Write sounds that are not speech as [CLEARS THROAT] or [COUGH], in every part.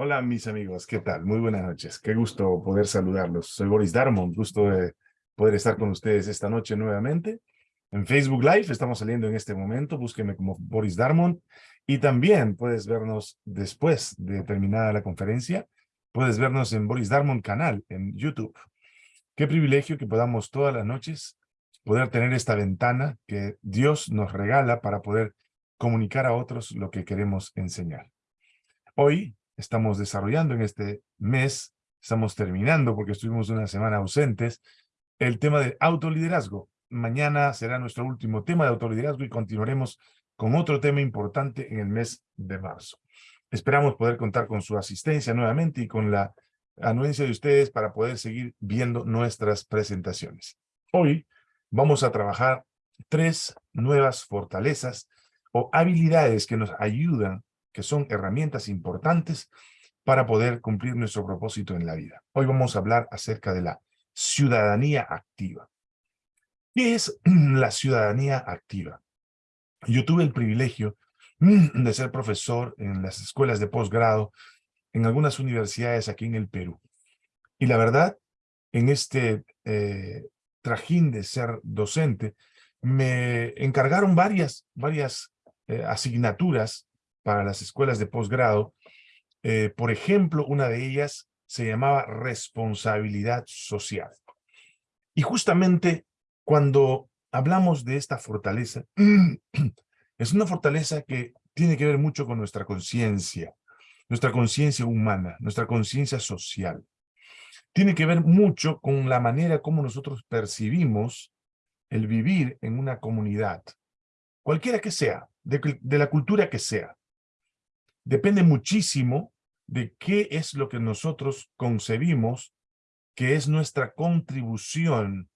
Hola mis amigos, ¿qué tal? Muy buenas noches. Qué gusto poder saludarlos. Soy Boris Darmon, gusto de poder estar con ustedes esta noche nuevamente. En Facebook Live estamos saliendo en este momento, búsqueme como Boris Darmon. Y también puedes vernos después de terminada la conferencia, puedes vernos en Boris Darmon canal en YouTube. Qué privilegio que podamos todas las noches poder tener esta ventana que Dios nos regala para poder comunicar a otros lo que queremos enseñar. Hoy estamos desarrollando en este mes, estamos terminando porque estuvimos una semana ausentes, el tema de autoliderazgo. Mañana será nuestro último tema de autoliderazgo y continuaremos con otro tema importante en el mes de marzo. Esperamos poder contar con su asistencia nuevamente y con la anuencia de ustedes para poder seguir viendo nuestras presentaciones. Hoy vamos a trabajar tres nuevas fortalezas o habilidades que nos ayudan que son herramientas importantes para poder cumplir nuestro propósito en la vida. Hoy vamos a hablar acerca de la ciudadanía activa. ¿Qué es [CLEARS THROAT] la ciudadanía activa? Yo tuve el privilegio [CLEARS THROAT] de ser profesor en las escuelas de posgrado en algunas universidades aquí en el Perú. Y la verdad, en este eh, trajín de ser docente, me encargaron varias, varias eh, asignaturas para las escuelas de posgrado. Eh, por ejemplo, una de ellas se llamaba responsabilidad social. Y justamente cuando hablamos de esta fortaleza, [CLEARS THROAT] es una fortaleza que tiene que ver mucho con nuestra conciencia, nuestra conciencia humana, nuestra conciencia social. Tiene que ver mucho con la manera como nosotros percibimos el vivir en una comunidad, cualquiera que sea, de la cultura que sea depende muchísimo de qué es lo que nosotros concebimos que es nuestra contribución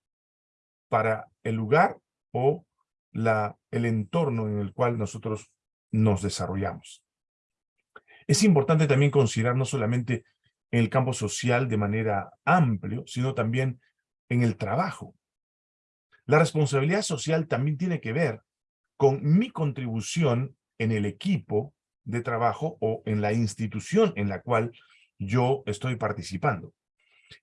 para el lugar o la, el entorno en el cual nosotros nos desarrollamos. Es importante también considerar no solamente en el campo social de manera amplio, sino también en el trabajo. La responsabilidad social también tiene que ver con mi contribución en el equipo de trabajo o en la institución en la cual yo estoy participando.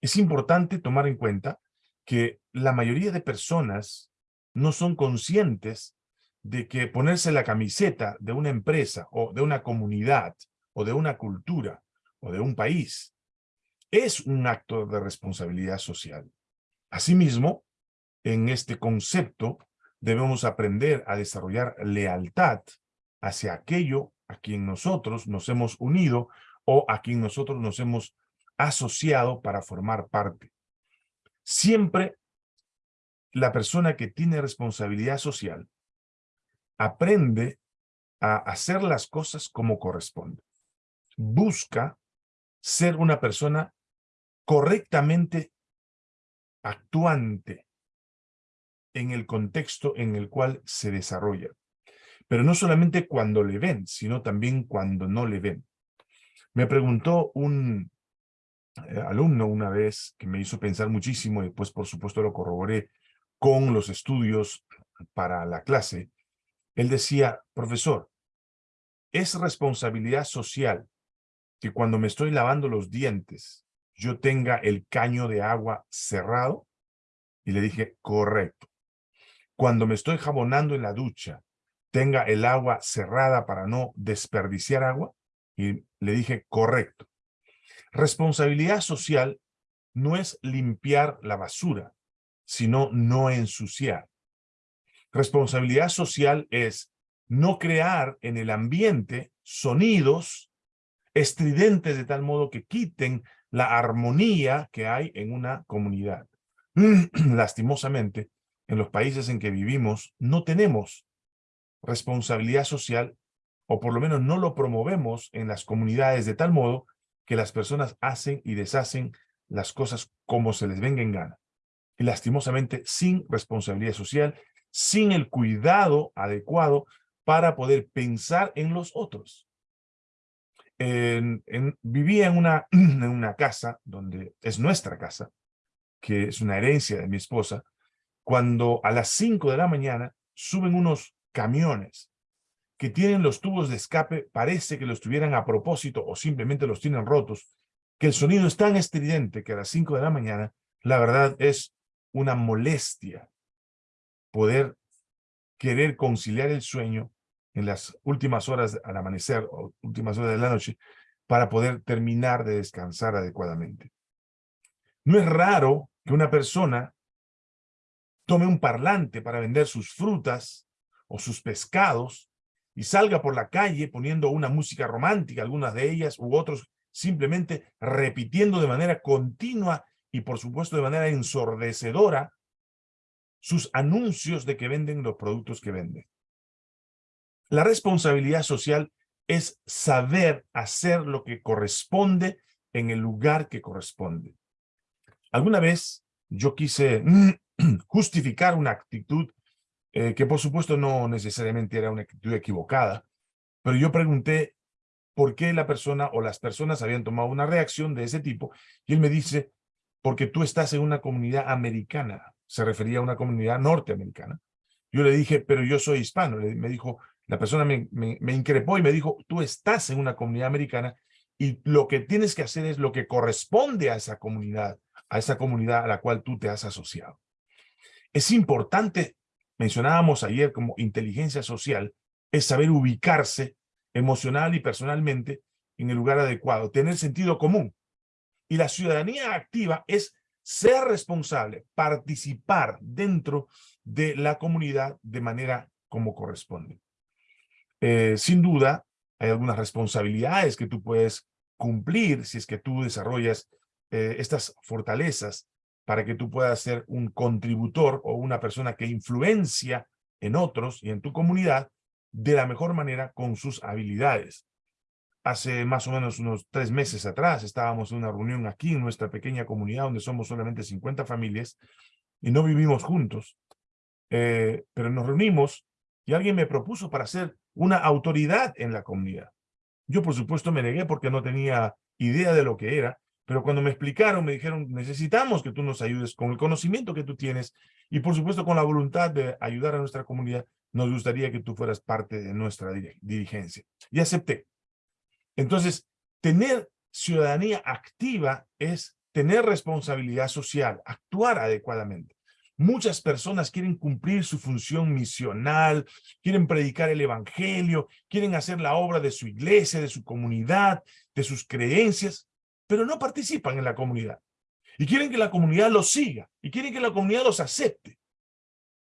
Es importante tomar en cuenta que la mayoría de personas no son conscientes de que ponerse la camiseta de una empresa o de una comunidad o de una cultura o de un país es un acto de responsabilidad social. Asimismo, en este concepto debemos aprender a desarrollar lealtad hacia aquello a quien nosotros nos hemos unido o a quien nosotros nos hemos asociado para formar parte. Siempre la persona que tiene responsabilidad social aprende a hacer las cosas como corresponde. Busca ser una persona correctamente actuante en el contexto en el cual se desarrolla. Pero no solamente cuando le ven, sino también cuando no le ven. Me preguntó un eh, alumno una vez que me hizo pensar muchísimo y después por supuesto lo corroboré con los estudios para la clase. Él decía, profesor, ¿es responsabilidad social que cuando me estoy lavando los dientes yo tenga el caño de agua cerrado? Y le dije, correcto. Cuando me estoy jabonando en la ducha, tenga el agua cerrada para no desperdiciar agua? Y le dije, correcto. Responsabilidad social no es limpiar la basura, sino no ensuciar. Responsabilidad social es no crear en el ambiente sonidos estridentes de tal modo que quiten la armonía que hay en una comunidad. [CLEARS THROAT] Lastimosamente, en los países en que vivimos no tenemos responsabilidad social, o por lo menos no lo promovemos en las comunidades de tal modo que las personas hacen y deshacen las cosas como se les venga en gana. Y lastimosamente sin responsabilidad social, sin el cuidado adecuado para poder pensar en los otros. En, vivía en una, [CLEARS THROAT] en una casa, donde es nuestra casa, que es una herencia de mi esposa, cuando a las 5 de la mañana suben unos camiones que tienen los tubos de escape parece que los tuvieran a propósito o simplemente los tienen rotos, que el sonido es tan estridente que a las 5 de la mañana, la verdad es una molestia poder querer conciliar el sueño en las últimas horas al amanecer o últimas horas de la noche para poder terminar de descansar adecuadamente. No es raro que una persona tome un parlante para vender sus frutas o sus pescados y salga por la calle poniendo una música romántica, algunas de ellas u otros simplemente repitiendo de manera continua y por supuesto de manera ensordecedora sus anuncios de que venden los productos que venden. La responsabilidad social es saber hacer lo que corresponde en el lugar que corresponde. Alguna vez yo quise [CLEARS THROAT] justificar una actitud eh, que por supuesto no necesariamente era una actitud equivocada, pero yo pregunté por qué la persona o las personas habían tomado una reacción de ese tipo y él me dice, porque tú estás en una comunidad americana, se refería a una comunidad norteamericana. Yo le dije, pero yo soy hispano, me dijo, la persona me, me increpó y me dijo, tú estás en una comunidad americana y lo que tienes que hacer es lo que corresponde a esa comunidad, a esa comunidad a la cual tú te has asociado. Es importante, mencionábamos ayer como inteligencia social, es saber ubicarse emocional y personalmente en el lugar adecuado, tener sentido común. Y la ciudadanía activa es ser responsable, participar dentro de la comunidad de manera como corresponde. Eh, sin duda, hay algunas responsabilidades que tú puedes cumplir si es que tú desarrollas eh, estas fortalezas para que tú puedas ser un contributor o una persona que influencia en otros y en tu comunidad de la mejor manera con sus habilidades. Hace más o menos unos tres meses atrás estábamos en una reunión aquí en nuestra pequeña comunidad donde somos solamente 50 familias y no vivimos juntos, eh, pero nos reunimos y alguien me propuso para ser una autoridad en la comunidad. Yo por supuesto me negué porque no tenía idea de lo que era, pero cuando me explicaron, me dijeron, necesitamos que tú nos ayudes con el conocimiento que tú tienes y por supuesto con la voluntad de ayudar a nuestra comunidad, nos gustaría que tú fueras parte de nuestra dirigencia. Y acepté. Entonces, tener ciudadanía activa es tener responsabilidad social, actuar adecuadamente. Muchas personas quieren cumplir su función misional, quieren predicar el evangelio, quieren hacer la obra de su iglesia, de su comunidad, de sus creencias, pero no participan en la comunidad. Y quieren que la comunidad los siga, y quieren que la comunidad los acepte.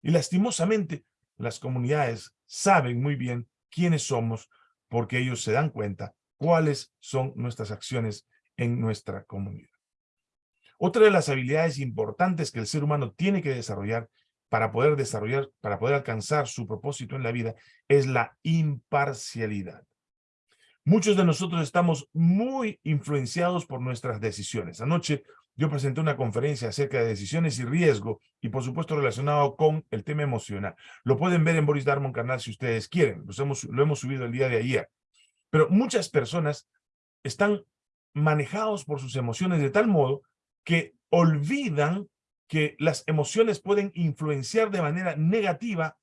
Y lastimosamente, las comunidades saben muy bien quiénes somos, porque ellos se dan cuenta cuáles son nuestras acciones en nuestra comunidad. Otra de las habilidades importantes que el ser humano tiene que desarrollar para poder desarrollar, para poder alcanzar su propósito en la vida, es la imparcialidad. Muchos de nosotros estamos muy influenciados por nuestras decisiones. Anoche yo presenté una conferencia acerca de decisiones y riesgo y por supuesto relacionado con el tema emocional. Lo pueden ver en Boris Darmon canal si ustedes quieren. hemos, lo hemos subido el día de ayer. Pero muchas personas están manejados por sus emociones de tal modo que olvidan que las emociones pueden influenciar de manera negativa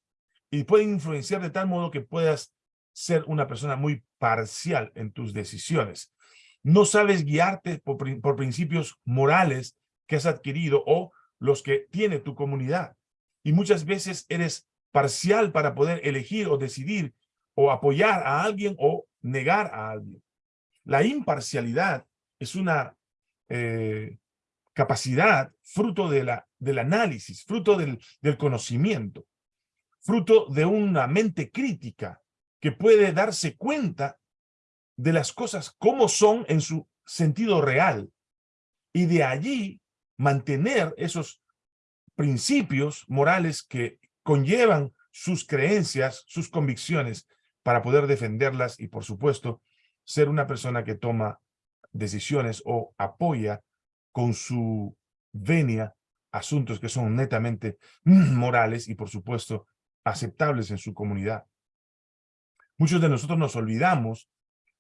y pueden influenciar de tal modo que puedas ser una persona muy parcial en tus decisiones. No sabes guiarte por, principios morales que has adquirido o los que tiene tu comunidad. Y muchas veces eres parcial para poder elegir o decidir o apoyar a alguien o negar a alguien. La imparcialidad es una eh, capacidad fruto de la, del análisis, fruto del, del conocimiento, fruto de una mente crítica que puede darse cuenta de las cosas como son en su sentido real y de allí mantener esos principios morales que conllevan sus creencias, sus convicciones para poder defenderlas y, por supuesto, ser una persona que toma decisiones o apoya con su venia asuntos que son netamente [CLEARS THROAT] morales y, por supuesto, aceptables en su comunidad. Muchos de nosotros nos olvidamos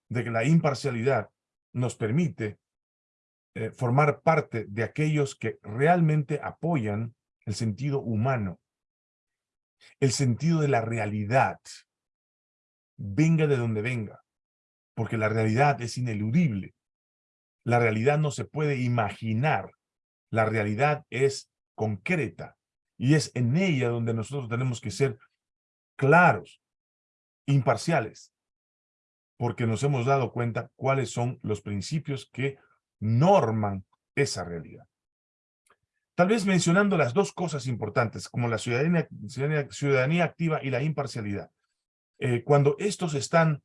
de que la imparcialidad nos permite eh, formar parte de aquellos que realmente apoyan el sentido humano, el sentido de la realidad, venga de donde venga, porque la realidad es ineludible. La realidad no se puede imaginar. La realidad es concreta y es en ella donde nosotros tenemos que ser claros, imparciales, porque nos hemos dado cuenta cuáles son los principios que norman esa realidad. Tal vez mencionando las dos cosas importantes, como la ciudadanía, ciudadanía, activa y la imparcialidad. Eh, cuando estos están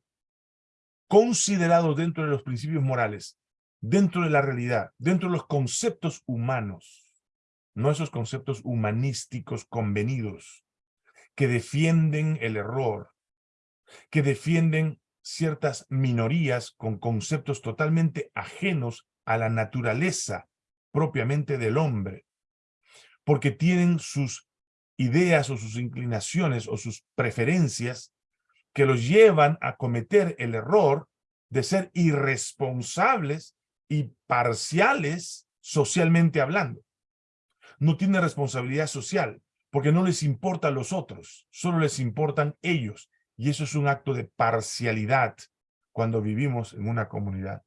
considerados dentro de los principios morales, dentro de la realidad, dentro de los conceptos humanos, no esos conceptos humanísticos convenidos, que defienden el error, que defienden ciertas minorías con conceptos totalmente ajenos a la naturaleza propiamente del hombre, porque tienen sus ideas o sus inclinaciones o sus preferencias que los llevan a cometer el error de ser irresponsables y parciales socialmente hablando. No tiene responsabilidad social porque no les importa a los otros, solo les importan ellos. Y eso es un acto de parcialidad cuando vivimos en una comunidad.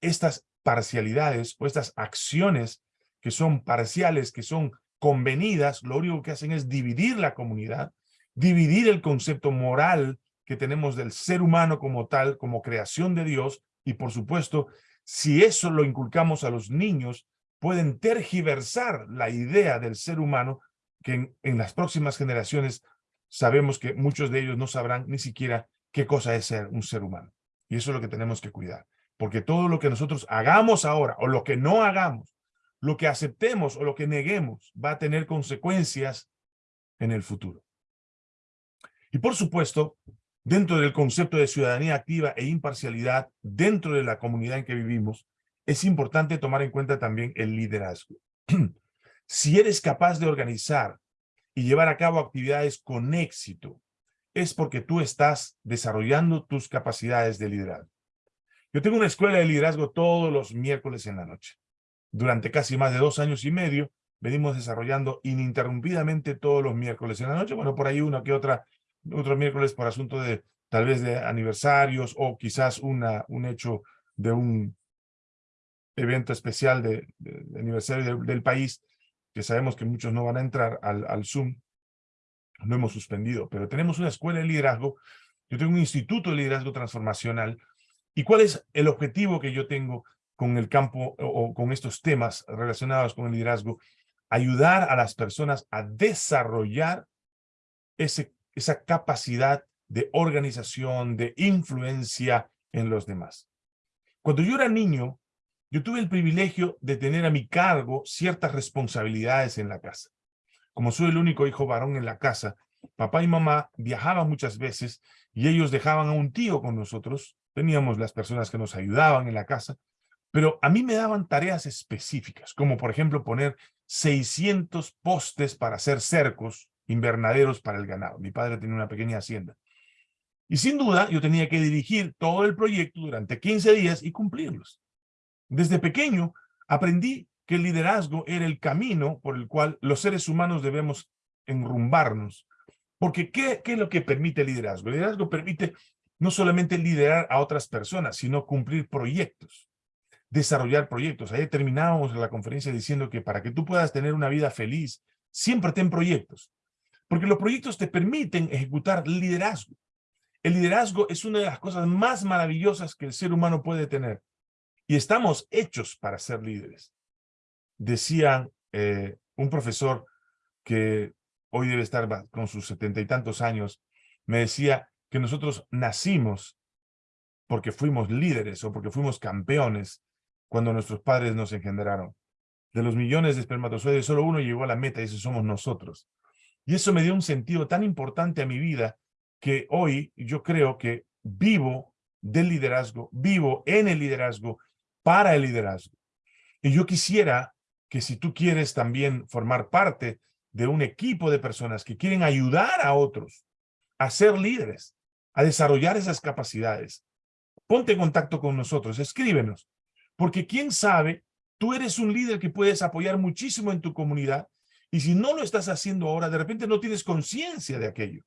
Estas parcialidades o estas acciones que son parciales, que son convenidas, lo único que hacen es dividir la comunidad, dividir el concepto moral que tenemos del ser humano como tal, como creación de Dios, y por supuesto, si eso lo inculcamos a los niños, pueden tergiversar la idea del ser humano que en, en las próximas generaciones sabemos que muchos de ellos no sabrán ni siquiera qué cosa es ser un ser humano. Y eso es lo que tenemos que cuidar. Porque todo lo que nosotros hagamos ahora o lo que no hagamos, lo que aceptemos o lo que neguemos va a tener consecuencias en el futuro. Y por supuesto, dentro del concepto de ciudadanía activa e imparcialidad, dentro de la comunidad en que vivimos, es importante tomar en cuenta también el liderazgo. [CLEARS THROAT] si eres capaz de organizar y llevar a cabo actividades con éxito, es porque tú estás desarrollando tus capacidades de liderazgo. Yo tengo una escuela de liderazgo todos los miércoles en la noche. Durante casi más de dos años y medio, venimos desarrollando ininterrumpidamente todos los miércoles en la noche. Bueno, por ahí una que otra, otro miércoles por asunto de tal vez de aniversarios o quizás una, un hecho de un evento especial de, aniversario del país, que sabemos que muchos no van a entrar al, Zoom, no hemos suspendido, pero tenemos una escuela de liderazgo, yo tengo un instituto de liderazgo transformacional ¿Y cuál es el objetivo que yo tengo con el campo o con estos temas relacionados con el liderazgo? Ayudar a las personas a desarrollar ese, esa capacidad de organización, de influencia en los demás. Cuando yo era niño, yo tuve el privilegio de tener a mi cargo ciertas responsabilidades en la casa. Como soy el único hijo varón en la casa, papá y mamá viajaban muchas veces y ellos dejaban a un tío con nosotros teníamos las personas que nos ayudaban en la casa, pero a mí me daban tareas específicas, como por ejemplo poner 600 postes para hacer cercos, invernaderos para el ganado. Mi padre tenía una pequeña hacienda. Y sin duda yo tenía que dirigir todo el proyecto durante 15 días y cumplirlos. Desde pequeño aprendí que el liderazgo era el camino por el cual los seres humanos debemos enrumbarnos. Porque ¿qué, es lo que permite el liderazgo? El liderazgo permite no solamente liderar a otras personas, sino cumplir proyectos, desarrollar proyectos. Ayer terminábamos la conferencia diciendo que para que tú puedas tener una vida feliz, siempre ten proyectos, porque los proyectos te permiten ejecutar liderazgo. El liderazgo es una de las cosas más maravillosas que el ser humano puede tener. Y estamos hechos para ser líderes. Decía eh, un profesor que hoy debe estar con sus setenta y tantos años, me decía, que nosotros nacimos porque fuimos líderes o porque fuimos campeones cuando nuestros padres nos engendraron. De los millones de espermatozoides, solo uno llegó a la meta y ese somos nosotros. Y eso me dio un sentido tan importante a mi vida que hoy yo creo que vivo del liderazgo, vivo en el liderazgo, para el liderazgo. Y yo quisiera que si tú quieres también formar parte de un equipo de personas que quieren ayudar a otros a ser líderes, a desarrollar esas capacidades, ponte en contacto con nosotros, escríbenos, porque quién sabe, tú eres un líder que puedes apoyar muchísimo en tu comunidad y si no lo estás haciendo ahora, de repente no tienes conciencia de aquello.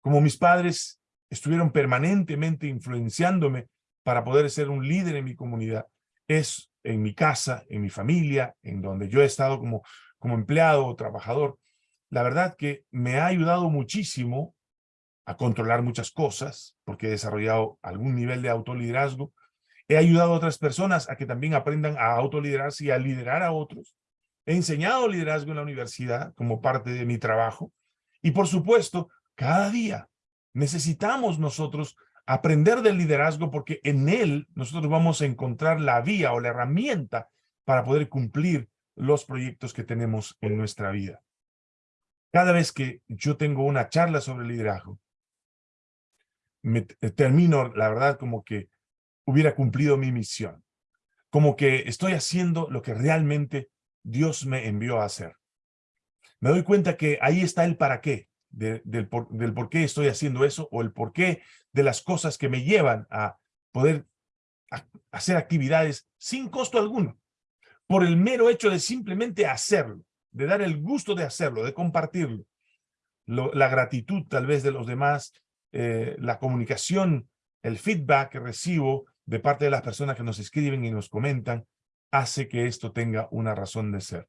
Como mis padres estuvieron permanentemente influenciándome para poder ser un líder en mi comunidad es en mi casa, en mi familia, en donde yo he estado como, como empleado o trabajador. La verdad que me ha ayudado muchísimo a controlar muchas cosas, porque he desarrollado algún nivel de autoliderazgo. He ayudado a otras personas a que también aprendan a autoliderarse y a liderar a otros. He enseñado liderazgo en la universidad como parte de mi trabajo. Y por supuesto, cada día necesitamos nosotros aprender del liderazgo porque en él nosotros vamos a encontrar la vía o la herramienta para poder cumplir los proyectos que tenemos en nuestra vida. Cada vez que yo tengo una charla sobre liderazgo, me termino, la verdad, como que hubiera cumplido mi misión. Como que estoy haciendo lo que realmente Dios me envió a hacer. Me doy cuenta que ahí está el para qué del, por, qué estoy haciendo eso o el por qué de las cosas que me llevan a poder hacer actividades sin costo alguno, por el mero hecho de simplemente hacerlo, de dar el gusto de hacerlo, de compartirlo. la gratitud tal vez de los demás, eh, la comunicación, el feedback que recibo de parte de las personas que nos escriben y nos comentan, hace que esto tenga una razón de ser.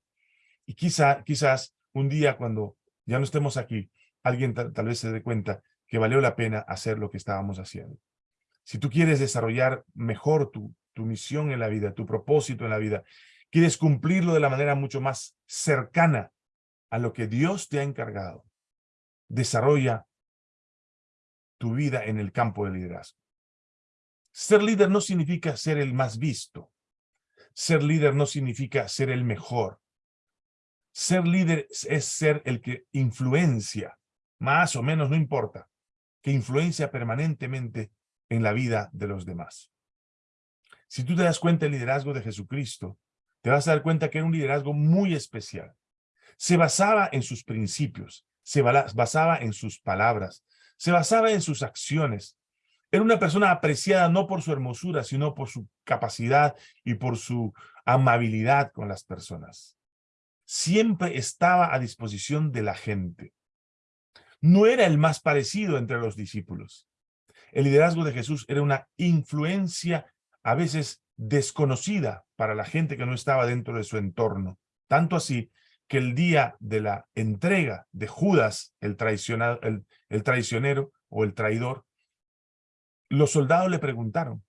Y quizá, quizás un día cuando ya no estemos aquí, alguien tal, vez se dé cuenta que valió la pena hacer lo que estábamos haciendo. Si tú quieres desarrollar mejor tu, tu misión en la vida, tu propósito en la vida, quieres cumplirlo de la manera mucho más cercana a lo que Dios te ha encargado, desarrolla tu vida en el campo del liderazgo. Ser líder no significa ser el más visto. Ser líder no significa ser el mejor. Ser líder es ser el que influencia, más o menos, no importa, que influencia permanentemente en la vida de los demás. Si tú te das cuenta del liderazgo de Jesucristo, te vas a dar cuenta que era un liderazgo muy especial. Se basaba en sus principios, se basaba en sus palabras, se basaba en sus acciones. Era una persona apreciada no por su hermosura, sino por su capacidad y por su amabilidad con las personas. Siempre estaba a disposición de la gente no era el más parecido entre los discípulos. El liderazgo de Jesús era una influencia a veces desconocida para la gente que no estaba dentro de su entorno. Tanto así que el día de la entrega de Judas, el, el, el traicionero o el traidor, los soldados le preguntaron,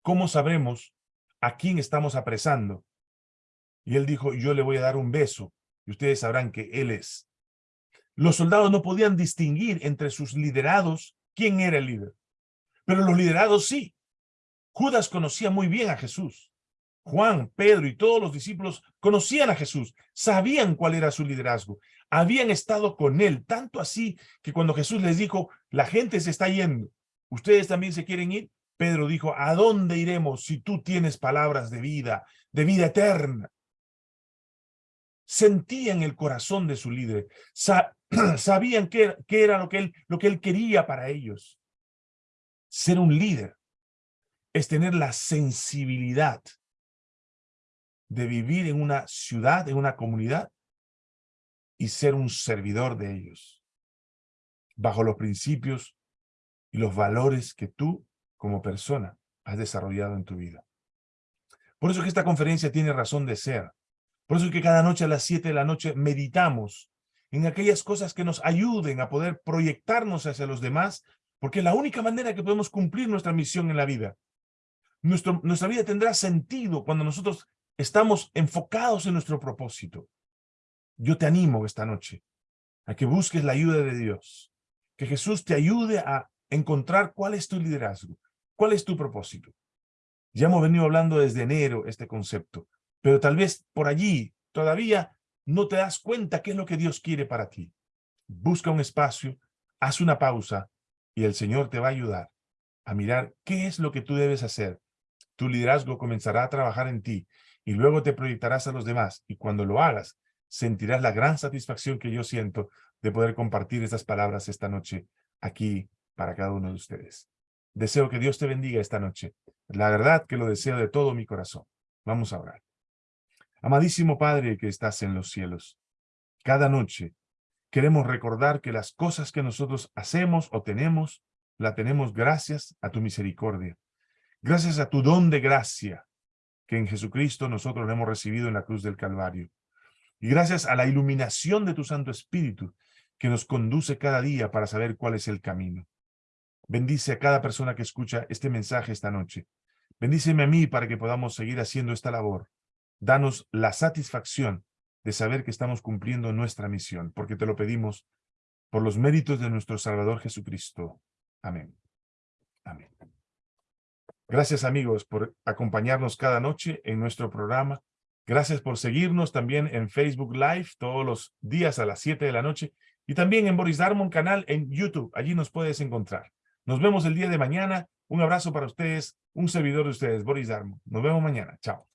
¿cómo sabremos a quién estamos apresando? Y él dijo, yo le voy a dar un beso y ustedes sabrán que él es. Los soldados no podían distinguir entre sus liderados quién era el líder. Pero los liderados sí. Judas conocía muy bien a Jesús. Juan, Pedro y todos los discípulos conocían a Jesús, sabían cuál era su liderazgo, habían estado con él, tanto así que cuando Jesús les dijo, la gente se está yendo, ¿ustedes también se quieren ir? Pedro dijo, ¿a dónde iremos si tú tienes palabras de vida, de vida eterna? Sentían el corazón de su líder, [CLEARS THROAT] sabían qué, era lo que, él, lo que él quería para ellos. Ser un líder es tener la sensibilidad de vivir en una ciudad, en una comunidad, y ser un servidor de ellos, bajo los principios y los valores que tú, como persona, has desarrollado en tu vida. Por eso que esta conferencia tiene razón de ser. Por eso que cada noche a las 7 de la noche meditamos en aquellas cosas que nos ayuden a poder proyectarnos hacia los demás, porque es la única manera que podemos cumplir nuestra misión en la vida. nuestra vida tendrá sentido cuando nosotros estamos enfocados en nuestro propósito. Yo te animo esta noche a que busques la ayuda de Dios, que Jesús te ayude a encontrar cuál es tu liderazgo, cuál es tu propósito. Ya hemos venido hablando desde enero este concepto, pero tal vez por allí todavía no te das cuenta qué es lo que Dios quiere para ti. Busca un espacio, haz una pausa y el Señor te va a ayudar a mirar qué es lo que tú debes hacer. Tu liderazgo comenzará a trabajar en ti y luego te proyectarás a los demás y cuando lo hagas sentirás la gran satisfacción que yo siento de poder compartir estas palabras esta noche aquí para cada uno de ustedes. Deseo que Dios te bendiga esta noche. La verdad que lo deseo de todo mi corazón. Vamos a orar. Amadísimo Padre que estás en los cielos, cada noche queremos recordar que las cosas que nosotros hacemos o tenemos la tenemos gracias a tu misericordia. Gracias a tu don de gracia que en Jesucristo nosotros hemos recibido en la cruz del Calvario. Y gracias a la iluminación de tu Santo Espíritu que nos conduce cada día para saber cuál es el camino. Bendice a cada persona que escucha este mensaje esta noche. Bendíceme a mí para que podamos seguir haciendo esta labor. Danos la satisfacción de saber que estamos cumpliendo nuestra misión, porque te lo pedimos por los méritos de nuestro Salvador Jesucristo. Amén. Amén. Gracias amigos por acompañarnos cada noche en nuestro programa. Gracias por seguirnos también en Facebook Live todos los días a las 7 de la noche y también en Boris Darmon canal en YouTube. Allí nos puedes encontrar. Nos vemos el día de mañana. Un abrazo para ustedes, un servidor de ustedes, Boris Darmon. Nos vemos mañana. Chao.